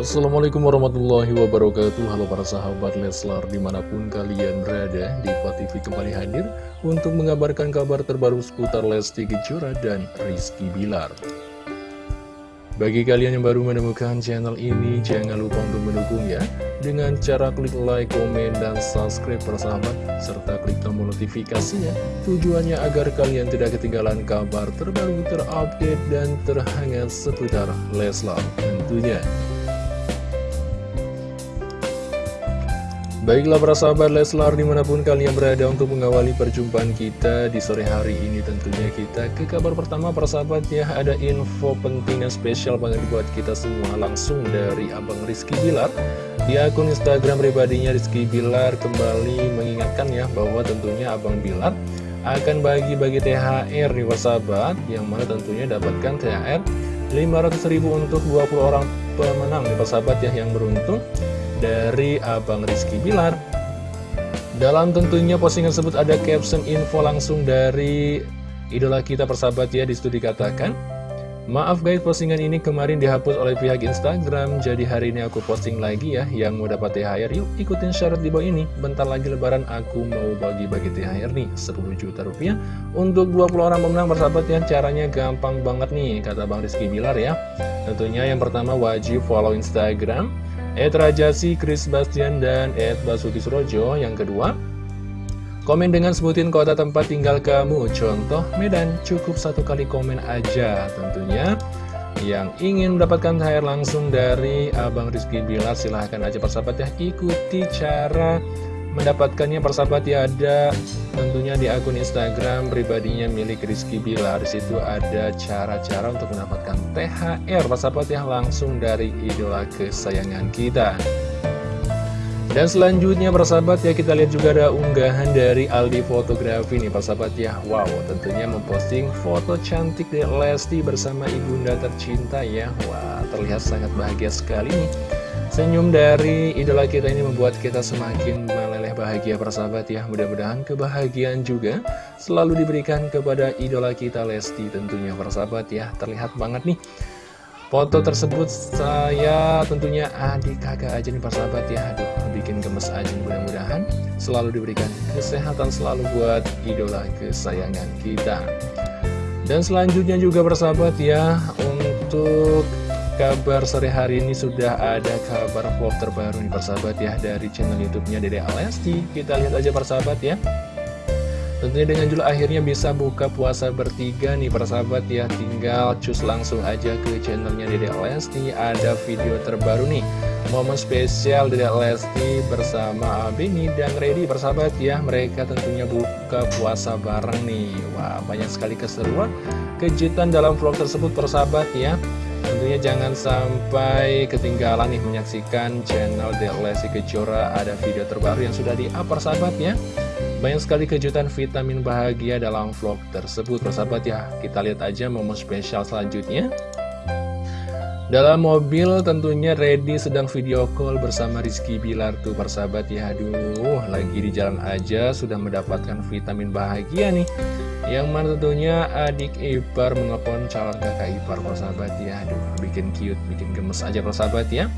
Assalamualaikum warahmatullahi wabarakatuh. Halo para sahabat Leslar di mana pun kalian berada Diva TV kembali hadir Untuk mengabarkan kabar terbaru seputar Lesti Kejora dan Rizky Bilar. Bagi kalian yang baru menemukan channel ini Jangan lupa untuk mendukung ya. Dengan cara klik like, komen, dan subscribe para sahabat Serta klik tombol notifikasinya. Tujuannya agar kalian tidak ketinggalan kabar terbaru terupdate dan terhangat seputar Leslar tentunya Baiklah para sahabat Leslar di mana pun kalian berada untuk mengawali perjumpaan kita di sore hari ini tentunya kita ke kabar pertama para sahabat ya. Ada info penting dan spesial banget buat kita semua langsung dari Abang Rizky Bilar. Di akun Instagram pribadinya Rizky Bilar kembali mengingatkan ya bahwa tentunya Abang Bilar akan bagi-bagi THR nih sahabat yang mana tentunya dapatkan THR 500.000 untuk 20 orang pemenang nih para sahabat ya yang beruntung dari Abang Rizky Bilar. Dalam tentunya postingan tersebut ada caption info langsung dari idola kita persahabat ya Di situ dikatakan Maaf guys postingan ini kemarin dihapus oleh pihak Instagram Jadi hari ini aku posting lagi ya Yang mau dapat THR yuk ikutin syarat di bawah ini. Bentar lagi lebaran aku mau bagi-bagi THR nih 10 juta rupiah Untuk 20 orang pemenang persahabat ya. Caranya gampang banget nih kata Bang Rizky Bilar ya. Tentunya yang pertama wajib follow Instagram Ed Rajasi, Chris Bastian, dan Ed Basuki Surojo. Yang kedua, komen dengan sebutin kota tempat tinggal kamu. Contoh, Medan, cukup satu kali komen aja tentunya. Yang ingin mendapatkan THR langsung dari Abang Rizky Bilar, silahkan aja persahabat ya, ikuti cara mendapatkannya persahabat ya ada tentunya di akun Instagram pribadinya milik Rizky Bilar. Di situ ada cara-cara untuk mendapatkan THR persahabat ya langsung dari idola kesayangan kita. Dan selanjutnya persahabat ya kita lihat juga ada unggahan dari Aldi Fotografi nih persahabat ya. Wow tentunya memposting foto cantik dari Lesti bersama ibunda tercinta ya. Wah terlihat sangat bahagia sekali nih Senyum dari idola kita ini membuat kita semakin meleleh bahagia persahabat ya. Mudah-mudahan kebahagiaan juga selalu diberikan kepada idola kita Lesti tentunya persahabat ya. Terlihat banget nih Foto tersebut. Saya tentunya adik kakak aja nih persahabat ya. Aduh bikin gemes aja mudah-mudahan selalu diberikan kesehatan selalu buat idola kesayangan kita. Dan selanjutnya juga persahabat ya Untuk kabar sore hari ini sudah ada kabar vlog terbaru nih persahabat ya dari channel youtube-nya Dede Alesti Kita lihat aja persahabat ya. Tentunya dengan judul akhirnya bisa buka puasa bertiga nih persahabat ya. Tinggal cus langsung aja ke channelnya Dede Alesti Ada video terbaru nih. Momen spesial Dede Alesti bersama Abini dan Reddy persahabat ya. Mereka tentunya buka puasa bareng nih. Wah banyak sekali keseruan Kejutan dalam vlog tersebut persahabat ya Tentunya jangan sampai ketinggalan nih menyaksikan channel The Lesti Kejora. Ada video terbaru yang sudah di-up sahabat ya Banyak sekali kejutan vitamin bahagia dalam vlog tersebut persahabat ya. Kita lihat aja momen spesial selanjutnya. Dalam mobil tentunya Ready sedang video call bersama Rizky Bilar tuh persahabat ya. Aduh lagi di jalan aja sudah mendapatkan vitamin bahagia nih Yang mana tentunya adik ipar menelpon calon kakak ipar persahabat ya. Aduh bikin cute, bikin gemes aja persahabat ya.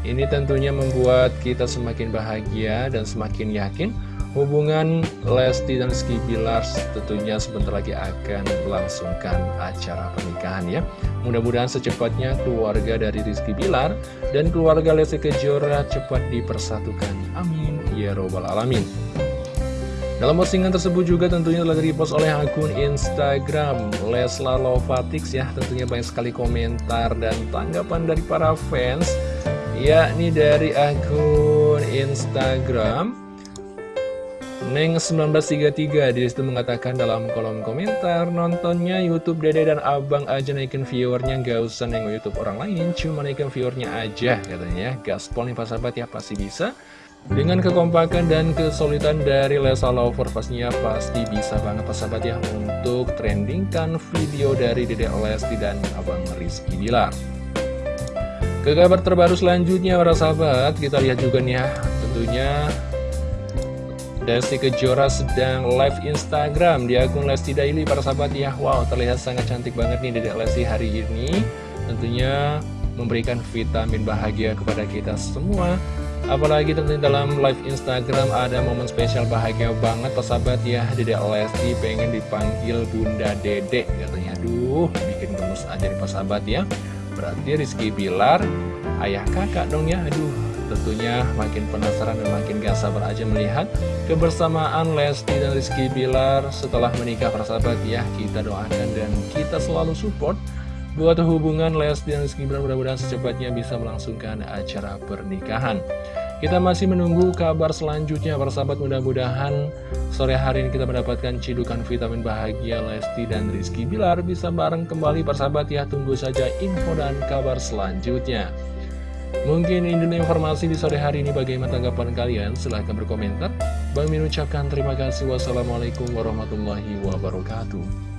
Ini tentunya membuat kita semakin bahagia dan semakin yakin Hubungan Lesti dan Rizky Bilar tentunya sebentar lagi akan melangsungkan acara pernikahan ya. Mudah-mudahan secepatnya keluarga dari Rizky Bilar dan keluarga Lesti Kejora cepat dipersatukan. Amin. Ya Robbal Alamin dalam postingan tersebut juga tentunya telah dipost oleh akun Instagram Leslar Lovatix ya. Tentunya banyak sekali komentar dan tanggapan dari para fans Yakni dari akun Instagram. Neng 1933 di situ mengatakan dalam kolom komentar Nontonnya Youtube dede dan abang aja naikin viewernya Gak usah nengok Youtube orang lain Cuma naikin viewernya aja katanya. Gaspol nih pak sahabat ya pasti bisa Dengan kekompakan dan kesulitan dari Lesa Lover Pastinya pasti bisa banget pak sahabat ya Untuk trendingkan video dari dede Lesti dan abang Rizky Bilar. Ke kabar terbaru selanjutnya para sahabat Kita lihat juga nih ya Tentunya Lesti Kejora sedang live Instagram di akun Lesti Daily para sahabat ya. Wow terlihat sangat cantik banget nih Dedek Lesti hari ini. Tentunya memberikan vitamin bahagia kepada kita semua Apalagi tentunya dalam live Instagram ada momen spesial bahagia banget persahabat ya. Dede Lesti pengen dipanggil Bunda Dede katanya. Aduh bikin gemes aja nih persahabat ya. Berarti Rizky Bilar ayah kakak dong ya. Aduh tentunya makin penasaran dan makin gak sabar aja melihat kebersamaan Lesti dan Rizky Bilar setelah menikah persahabat ya. Kita doakan dan kita selalu support Buat hubungan Lesti dan Rizky Bilar. Mudah-mudahan secepatnya bisa melangsungkan acara pernikahan Kita masih menunggu kabar selanjutnya para sahabat. Mudah-mudahan sore hari ini kita mendapatkan cidukan vitamin bahagia Lesti dan Rizky Bilar bisa bareng kembali para sahabat. Ya tunggu saja info dan kabar selanjutnya. Mungkin ini informasi di sore hari ini. Bagaimana tanggapan kalian? Silahkan berkomentar. Bang Min ucapkan terima kasih. Wassalamualaikum warahmatullahi wabarakatuh